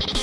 Thank you.